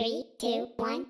Three, two, one,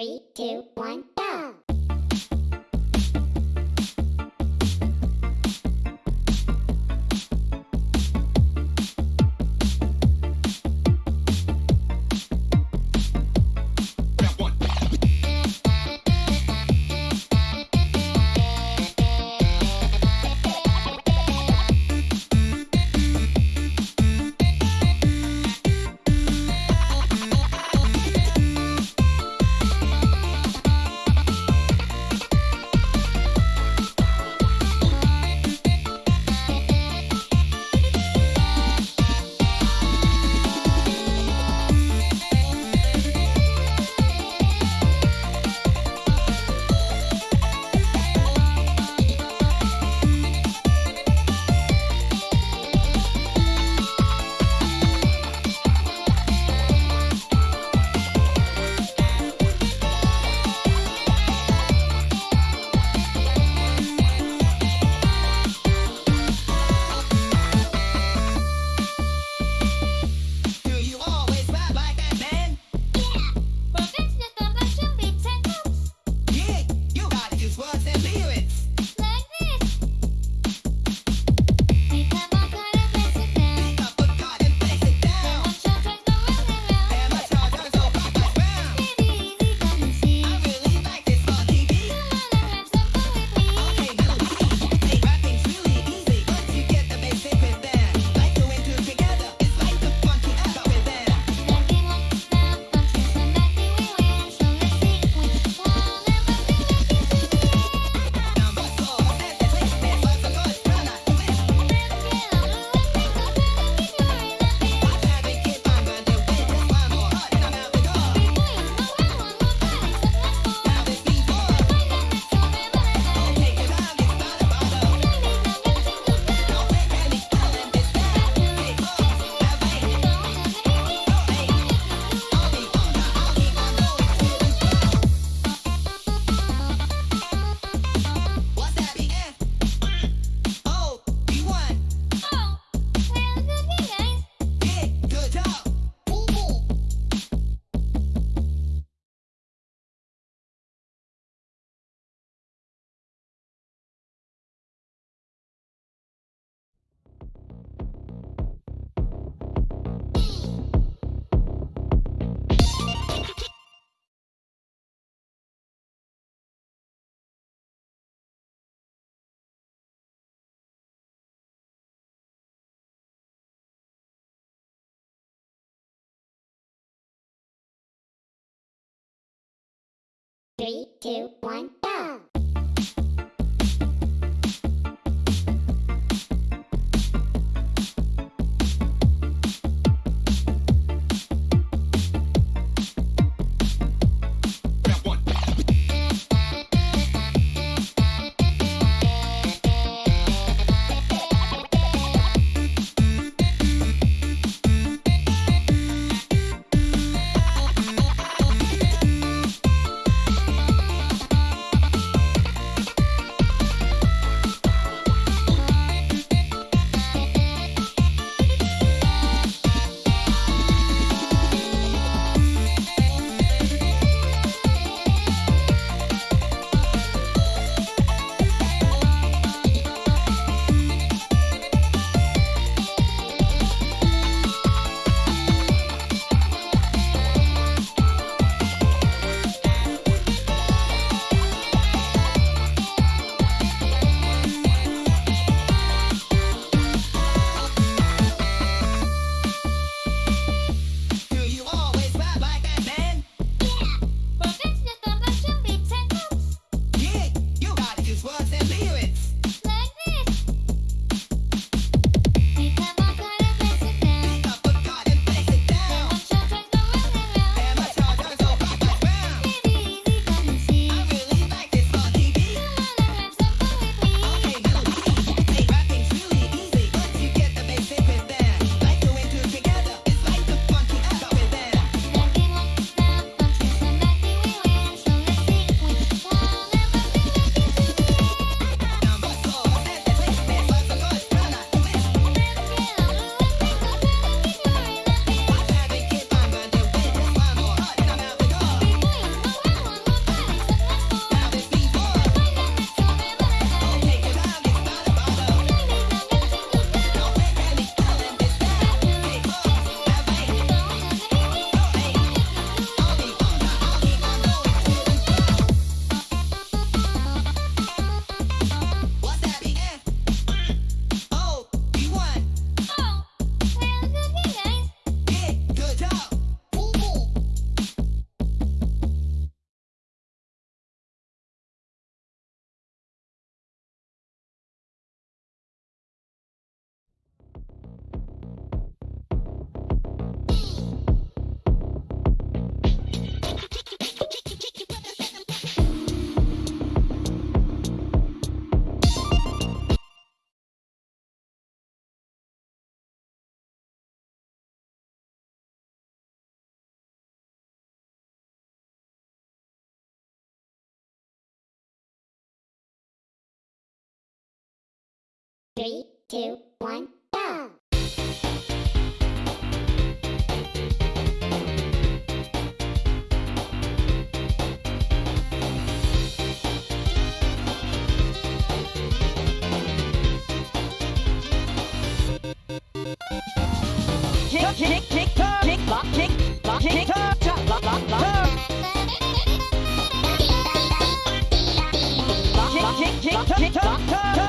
Three, two, one, go! Three, two, one, go! Three, two, one. Kick, kick, kick, kick, lock, kick, lock, kick, chop, lock, lock, lock. Kick, kick, kick, kick, kick, turn.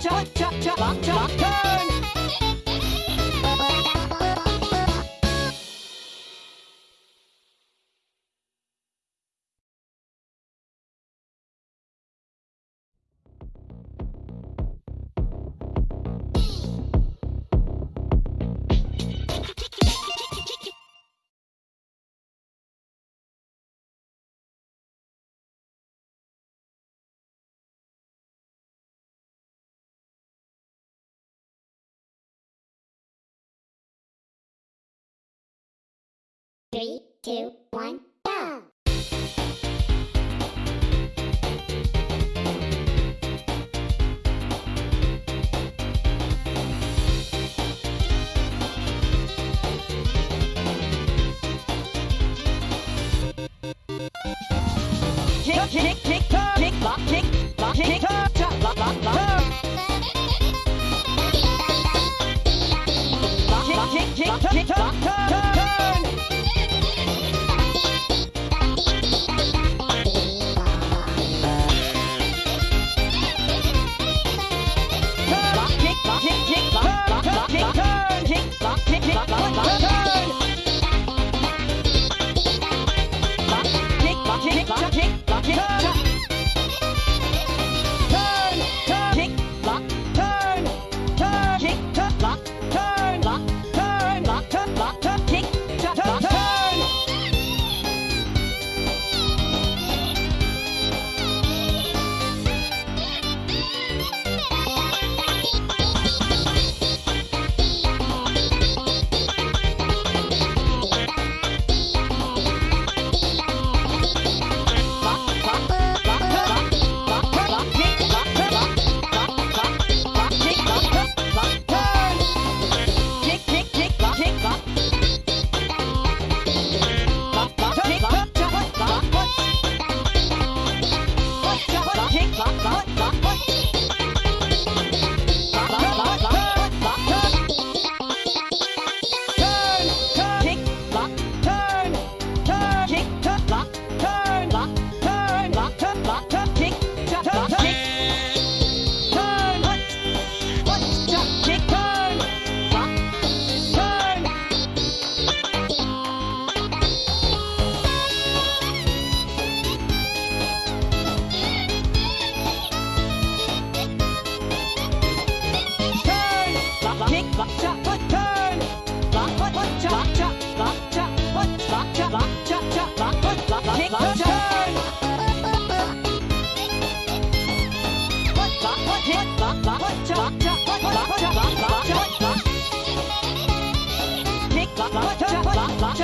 Turn. Three, two, one, go! Kick, kick,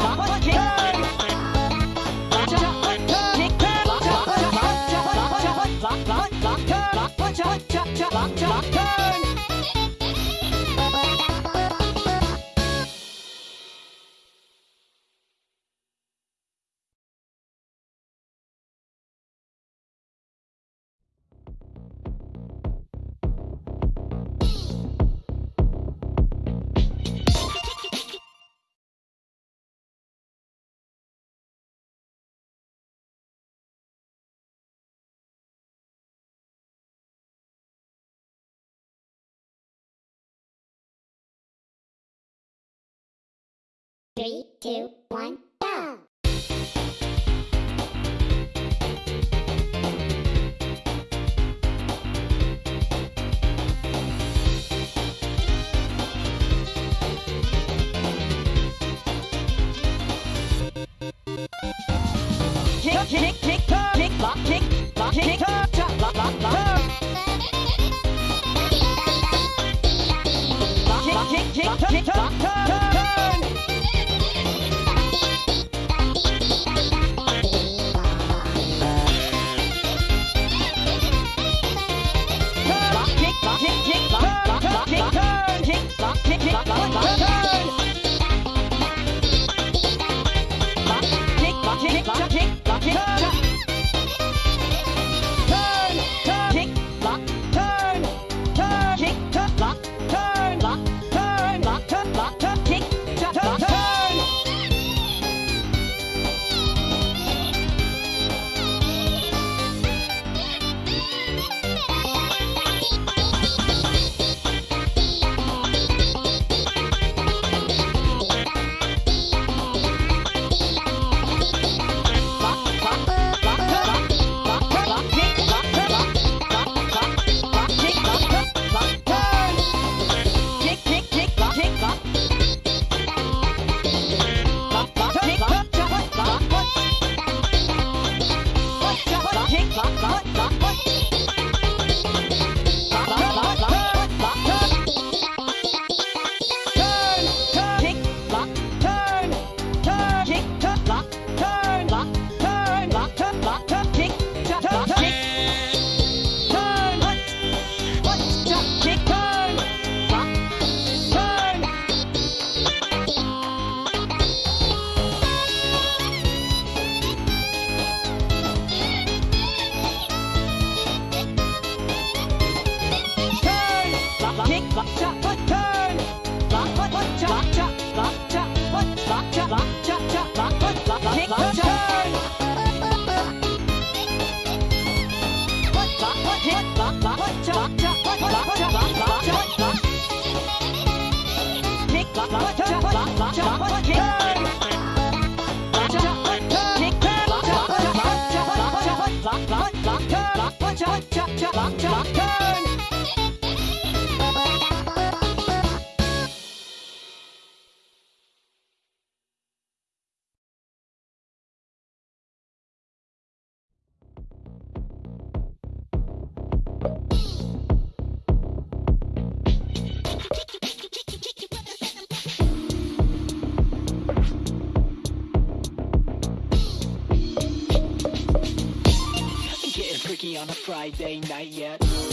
lock, lock, cha, Three, two, one, go! Kick, kick, kick, kick, kick, kick, cha, lock, lock, lock, turn. Lock, on a Friday night yet.